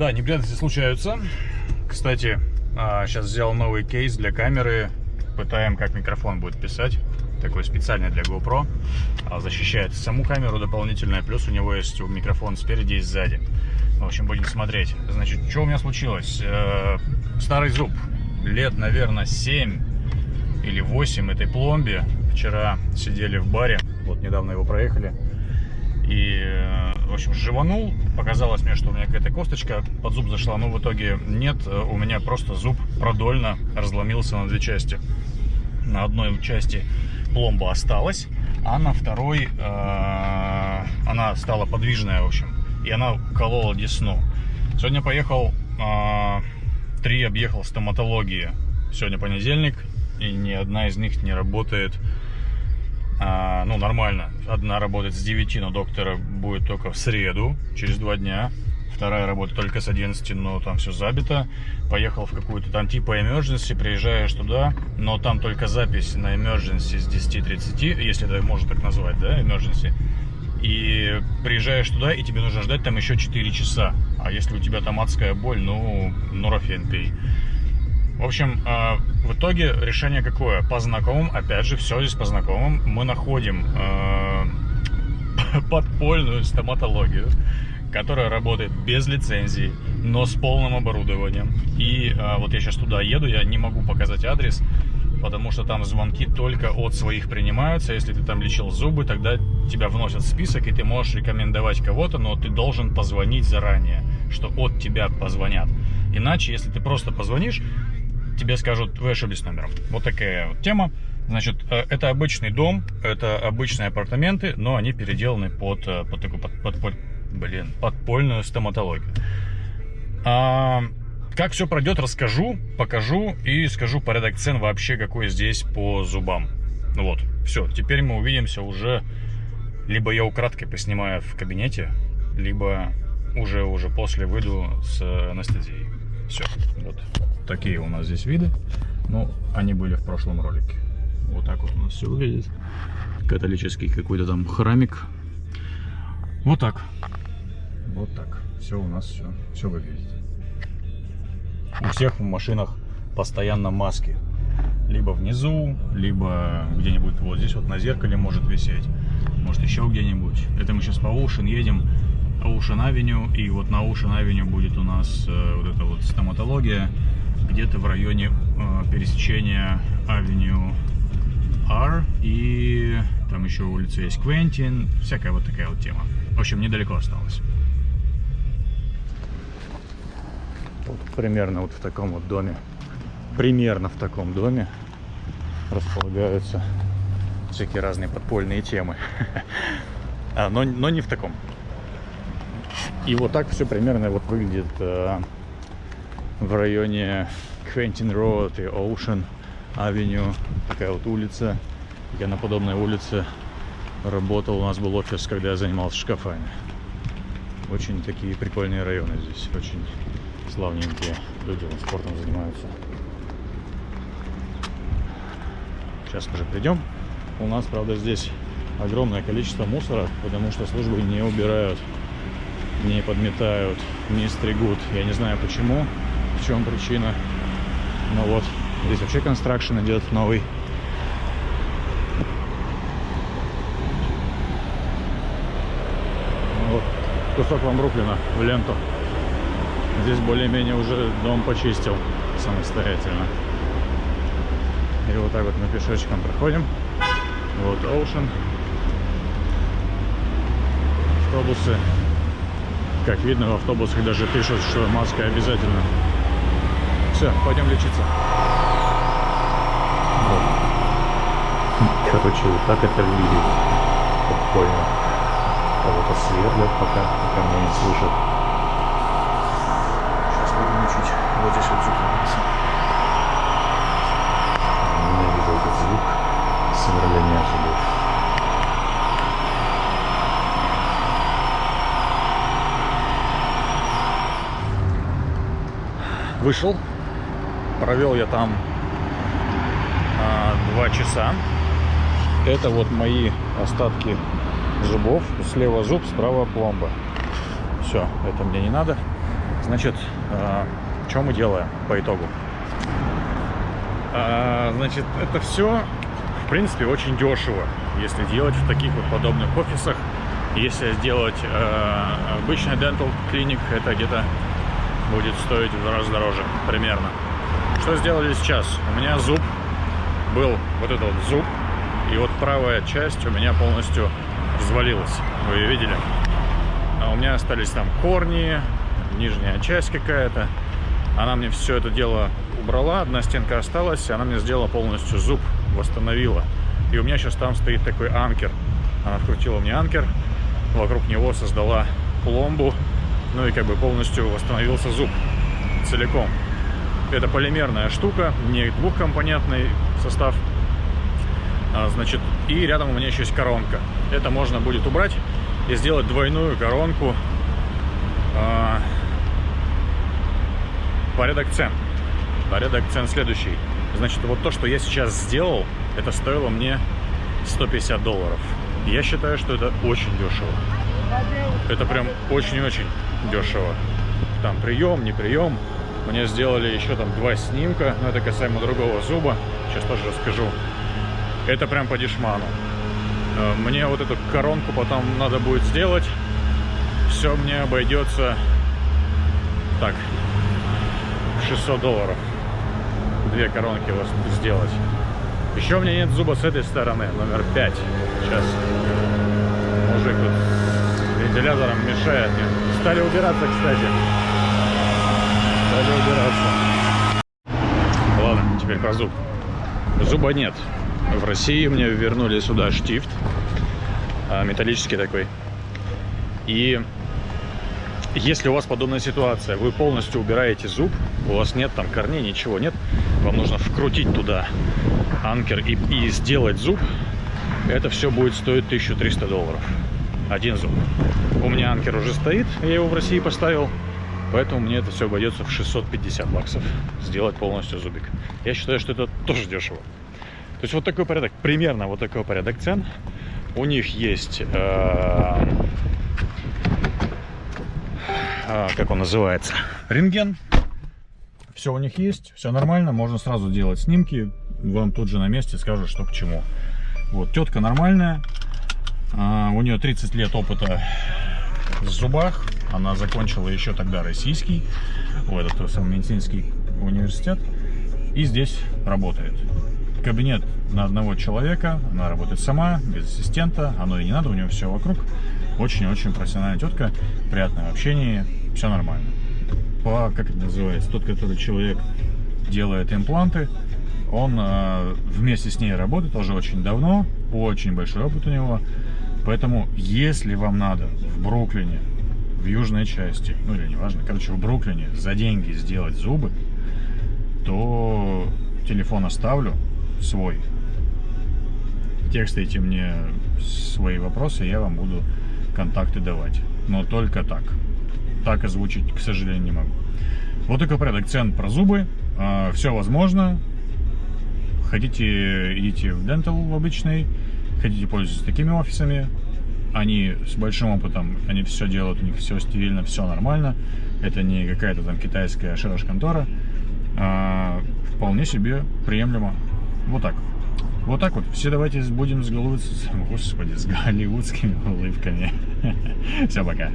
Да, неприятности случаются. Кстати, сейчас взял новый кейс для камеры. Пытаем, как микрофон будет писать. Такой специальный для GoPro. А, защищает саму камеру дополнительно. Плюс у него есть микрофон спереди и сзади. В общем, будем смотреть. Значит, что у меня случилось? Э, старый зуб. Лет, наверное, 7 или 8 этой пломбе. Вчера сидели в баре. Вот недавно его проехали. И, э, в общем, живанул. Показалось мне, что у меня какая-то косточка под зуб зашла. Но в итоге нет. У меня просто зуб продольно разломился на две части. На одной части пломба осталась, а на второй э, она стала подвижная, в общем. И она колола десну. Сегодня поехал, э, три объехал стоматологии. Сегодня понедельник, и ни одна из них не работает а, ну, нормально. Одна работает с 9, но доктора будет только в среду, через два дня. Вторая работает только с 11, но там все забито. Поехал в какую-то там типа emergency, приезжаешь туда, но там только запись на emergency с 10.30, если это можно так назвать, да, emergency. И приезжаешь туда, и тебе нужно ждать там еще 4 часа. А если у тебя там адская боль, ну, нурофен пей. В общем, э, в итоге решение какое? По знакомым, опять же, все здесь по знакомым. Мы находим э, подпольную стоматологию, которая работает без лицензии, но с полным оборудованием. И э, вот я сейчас туда еду, я не могу показать адрес, потому что там звонки только от своих принимаются. Если ты там лечил зубы, тогда тебя вносят в список, и ты можешь рекомендовать кого-то, но ты должен позвонить заранее, что от тебя позвонят. Иначе, если ты просто позвонишь, тебе скажут, вы ошиблись номером. Вот такая вот тема. Значит, э, это обычный дом, это обычные апартаменты, но они переделаны под, э, под такую, под, под, под, блин, подпольную стоматологию. А, как все пройдет, расскажу, покажу и скажу порядок цен вообще, какой здесь по зубам. Ну вот, все, теперь мы увидимся уже, либо я украдкой поснимаю в кабинете, либо уже, уже после выйду с анестезией. Все, вот такие у нас здесь виды. Ну, они были в прошлом ролике. Вот так вот у нас все выглядит. Католический какой-то там храмик. Вот так. Вот так. Все у нас все, все выглядит. У всех в машинах постоянно маски. Либо внизу, либо где-нибудь вот здесь вот на зеркале может висеть. Может еще где-нибудь. Это мы сейчас по Ocean едем. Avenue. И вот на Avenue будет у нас э, вот эта вот стоматология где-то в районе э, пересечения Авеню R и там еще улица есть Квентин, всякая вот такая вот тема. В общем, недалеко осталось. Вот примерно вот в таком вот доме, примерно в таком доме располагаются всякие разные подпольные темы. а, но, но не в таком. И вот так все примерно вот выглядит э, в районе Квентин Роуд и Ocean Авеню. Такая вот улица. Я на подобной улице работал. У нас был офис, когда я занимался шкафами. Очень такие прикольные районы здесь. Очень славненькие люди спортом занимаются. Сейчас уже придем. У нас, правда, здесь огромное количество мусора, потому что службы не убирают, не подметают, не стригут. Я не знаю почему в чем причина. Ну вот, здесь вообще констракшн идет новый. Вот, кусок вам Бруклина в ленту. Здесь более-менее уже дом почистил самостоятельно. И вот так вот мы пешочком проходим. Вот Ocean. Автобусы. Как видно, в автобусах даже пишут, что маска обязательно. Все, пойдем лечиться. Короче, вот так это выглядит. Спокойно. Кого-то сверлят пока, пока меня не слышат. Сейчас будем учить. Вот здесь вот зуб Ненавижу этот звук сверления зубов. Вышел, Провел я там а, два часа. Это вот мои остатки зубов. Слева зуб, справа пломба. Все, это мне не надо. значит, э, что мы делаем по итогу? А, значит, это все, в принципе, очень дешево, если делать в таких вот подобных офисах. Если сделать э, обычный dental клиник, это где-то будет стоить в раз дороже, примерно. Что сделали сейчас? У меня зуб был вот этот вот зуб, и вот правая часть у меня полностью развалилась. Вы ее видели? А у меня остались там корни, нижняя часть какая-то. Она мне все это дело убрала, одна стенка осталась, она мне сделала полностью зуб, восстановила. И у меня сейчас там стоит такой анкер. Она вкрутила мне анкер, вокруг него создала пломбу, ну и как бы полностью восстановился зуб целиком. Это полимерная штука, не двухкомпонентный состав. А, значит, и рядом у меня еще есть коронка. Это можно будет убрать и сделать двойную коронку. А, порядок цен. Порядок цен следующий. Значит, вот то, что я сейчас сделал, это стоило мне 150 долларов. Я считаю, что это очень дешево. Это прям очень-очень дешево. Там прием, не прием. Мне сделали еще там два снимка, но это касаемо другого зуба. Сейчас тоже расскажу. Это прям по дешману. Э, мне вот эту коронку потом надо будет сделать. Все мне обойдется так, 600 долларов. Две коронки вас сделать. Еще у меня нет зуба с этой стороны, номер 5. Сейчас мужик тут вентилятором мешает мне. Стали убираться, кстати. Стали убираться. Ладно, теперь про зуб. Зуба нет. В России мне вернули сюда штифт. А, металлический такой. И если у вас подобная ситуация, вы полностью убираете зуб, у вас нет там корней, ничего нет, вам нужно вкрутить туда анкер и, и сделать зуб, это все будет стоить 1300 долларов. Один зуб. У меня анкер уже стоит, я его в России поставил, поэтому мне это все обойдется в 650 баксов сделать полностью зубик. Я считаю, что это тоже дешево. То есть вот такой порядок, примерно вот такой порядок цен. У них есть, э, э, как он называется, рентген. Все у них есть, все нормально, можно сразу делать снимки. Вам тут же на месте скажут, что к чему. Вот, тетка нормальная. Э, у нее 30 лет опыта в зубах. Она закончила еще тогда российский, в этот самый медицинский университет. И здесь работает кабинет на одного человека, она работает сама, без ассистента, оно и не надо, у нее все вокруг. Очень-очень профессиональная тетка, приятное общение, все нормально. По, как это называется, тот, который человек делает импланты, он э, вместе с ней работает уже очень давно, очень большой опыт у него. Поэтому, если вам надо в Бруклине, в южной части, ну или неважно, короче, в Бруклине за деньги сделать зубы, то телефон оставлю, свой. Текстайте мне свои вопросы, я вам буду контакты давать. Но только так. Так озвучить, к сожалению, не могу. Вот такой порядок цен про зубы. А, Все возможно. Хотите, идите в Dental в обычный. Хотите пользоваться такими офисами. Они с большим опытом, они все делают, у них все стерильно, все нормально. Это не какая-то там китайская шараш-контора. А, вполне себе приемлемо. Вот так. Вот так вот. Все давайте будем с, голливуд... Господи, с голливудскими улыбками. Все, пока.